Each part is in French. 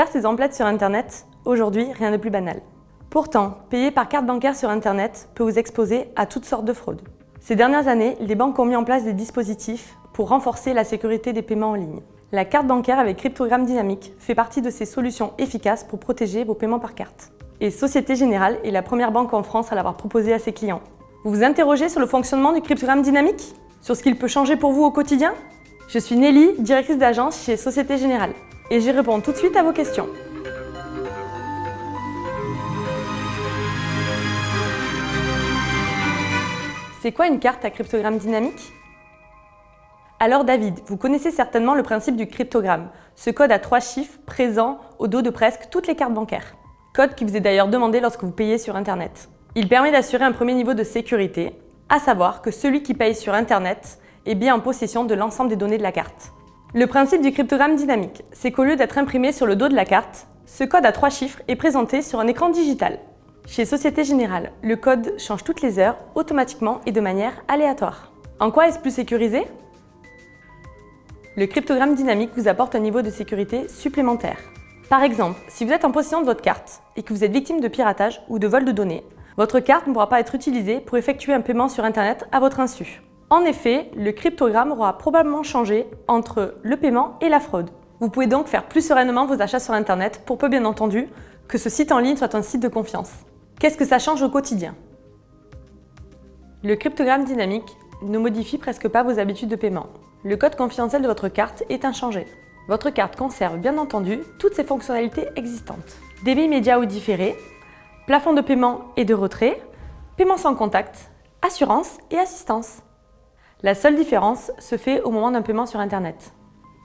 Faire ses emplettes sur Internet, aujourd'hui, rien de plus banal. Pourtant, payer par carte bancaire sur Internet peut vous exposer à toutes sortes de fraudes. Ces dernières années, les banques ont mis en place des dispositifs pour renforcer la sécurité des paiements en ligne. La carte bancaire avec cryptogramme dynamique fait partie de ces solutions efficaces pour protéger vos paiements par carte. Et Société Générale est la première banque en France à l'avoir proposé à ses clients. Vous vous interrogez sur le fonctionnement du cryptogramme dynamique? Sur ce qu'il peut changer pour vous au quotidien? Je suis Nelly, directrice d'agence chez Société Générale. Et j'y réponds tout de suite à vos questions. C'est quoi une carte à cryptogramme dynamique? Alors David, vous connaissez certainement le principe du cryptogramme, ce code à trois chiffres présent au dos de presque toutes les cartes bancaires. Code qui vous est d'ailleurs demandé lorsque vous payez sur Internet. Il permet d'assurer un premier niveau de sécurité, à savoir que celui qui paye sur Internet est bien en possession de l'ensemble des données de la carte. Le principe du cryptogramme dynamique, c'est qu'au lieu d'être imprimé sur le dos de la carte, ce code à trois chiffres est présenté sur un écran digital. Chez Société Générale, le code change toutes les heures, automatiquement et de manière aléatoire. En quoi est-ce plus sécurisé? Le cryptogramme dynamique vous apporte un niveau de sécurité supplémentaire. Par exemple, si vous êtes en possession de votre carte et que vous êtes victime de piratage ou de vol de données, votre carte ne pourra pas être utilisée pour effectuer un paiement sur Internet à votre insu. En effet, le cryptogramme aura probablement changé entre le paiement et la fraude. Vous pouvez donc faire plus sereinement vos achats sur Internet pour peu bien entendu que ce site en ligne soit un site de confiance. Qu'est-ce que ça change au quotidien? Le cryptogramme dynamique ne modifie presque pas vos habitudes de paiement. Le code confidentiel de votre carte est inchangé. Votre carte conserve bien entendu toutes ses fonctionnalités existantes. Débit immédiat ou différé, plafond de paiement et de retrait, paiement sans contact, assurance et assistance. La seule différence se fait au moment d'un paiement sur Internet.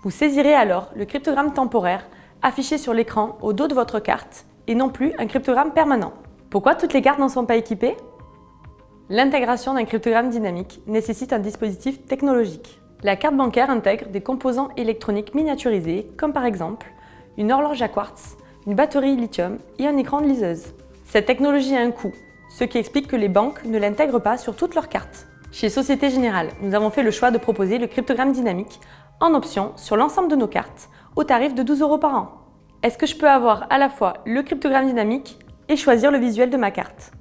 Vous saisirez alors le cryptogramme temporaire affiché sur l'écran au dos de votre carte et non plus un cryptogramme permanent. Pourquoi toutes les cartes n'en sont pas équipées? L'intégration d'un cryptogramme dynamique nécessite un dispositif technologique. La carte bancaire intègre des composants électroniques miniaturisés, comme par exemple une horloge à quartz, une batterie lithium et un écran de liseuse. Cette technologie a un coût, ce qui explique que les banques ne l'intègrent pas sur toutes leurs cartes. Chez Société Générale, nous avons fait le choix de proposer le cryptogramme dynamique en option sur l'ensemble de nos cartes, au tarif de 12 euros par an. Est-ce que je peux avoir à la fois le cryptogramme dynamique et choisir le visuel de ma carte?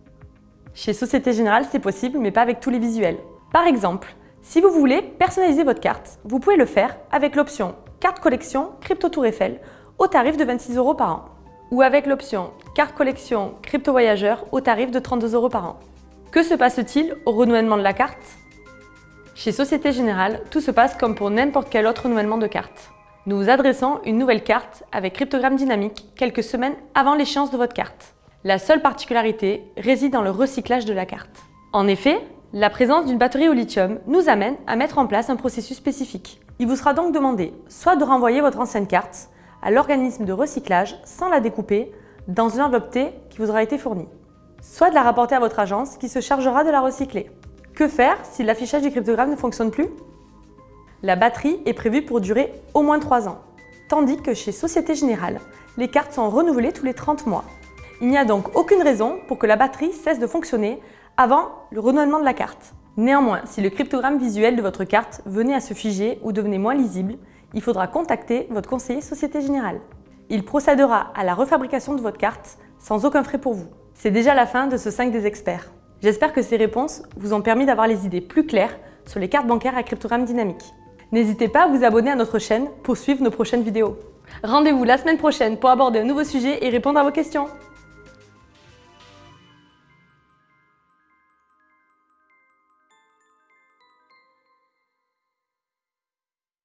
Chez Société Générale, c'est possible, mais pas avec tous les visuels. Par exemple, si vous voulez personnaliser votre carte, vous pouvez le faire avec l'option Carte Collection Crypto Tour Eiffel au tarif de 26 euros par an ou avec l'option Carte Collection Crypto Voyageur au tarif de 32 euros par an. Que se passe-t-il au renouvellement de la carte? Chez Société Générale, tout se passe comme pour n'importe quel autre renouvellement de carte. Nous vous adressons une nouvelle carte avec cryptogramme dynamique quelques semaines avant l'échéance de votre carte. La seule particularité réside dans le recyclage de la carte. En effet, la présence d'une batterie au lithium nous amène à mettre en place un processus spécifique. Il vous sera donc demandé soit de renvoyer votre ancienne carte à l'organisme de recyclage sans la découper dans une enveloppe T qui vous aura été fournie, soit de la rapporter à votre agence qui se chargera de la recycler. Que faire si l'affichage du cryptogramme ne fonctionne plus? La batterie est prévue pour durer au moins 3 ans, tandis que chez Société Générale, les cartes sont renouvelées tous les 30 mois. Il n'y a donc aucune raison pour que la batterie cesse de fonctionner avant le renouvellement de la carte. Néanmoins, si le cryptogramme visuel de votre carte venait à se figer ou devenait moins lisible, il faudra contacter votre conseiller Société Générale. Il procédera à la refabrication de votre carte sans aucun frais pour vous. C'est déjà la fin de ce 5 des experts. J'espère que ces réponses vous ont permis d'avoir les idées plus claires sur les cartes bancaires à cryptogramme dynamique. N'hésitez pas à vous abonner à notre chaîne pour suivre nos prochaines vidéos. Rendez-vous la semaine prochaine pour aborder un nouveau sujet et répondre à vos questions.